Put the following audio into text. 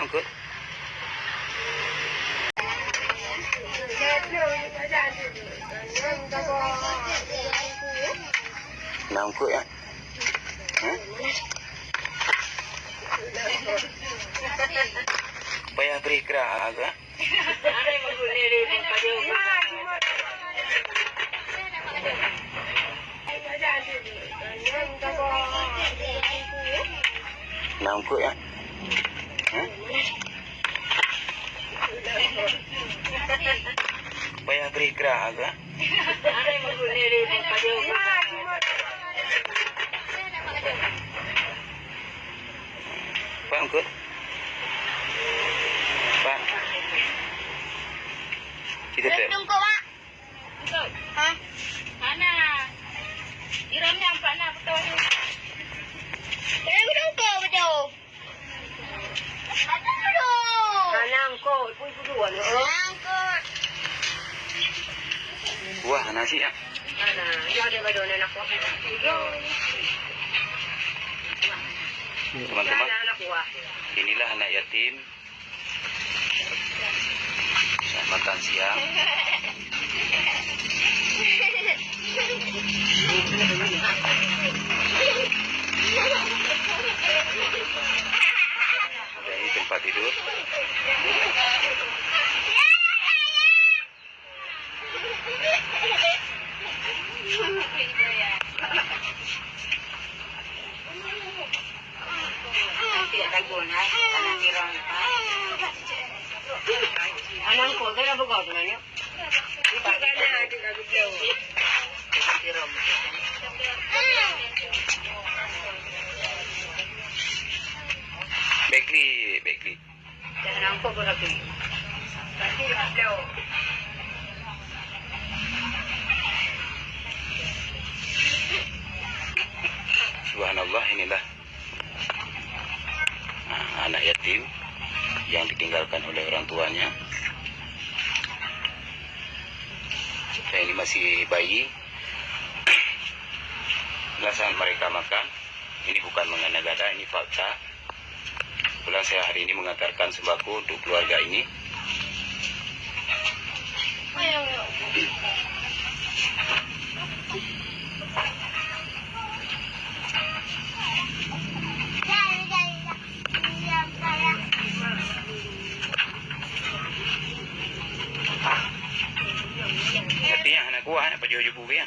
angkut Nah, ya. Hah? Payah beri kerah agak. Angkut ya. Vai abrir graga. Faham ke? Wah, nasi ya. Ada. Teman-teman, inilah anak yatim. Saat makan siang. Ada ini tempat tidur. Nak. Anak iram. Anang ko, ka na, di ka Subhanallah inilah nah, anak yatim yang ditinggalkan oleh orang tuanya. Dan ini masih bayi. Saat mereka makan. Ini bukan mengada-gada, ini fakta. Kebetulan saya hari ini mengantarkan sembako untuk keluarga ini. Jangan. Artinya anak kuah, anak pajojo ya.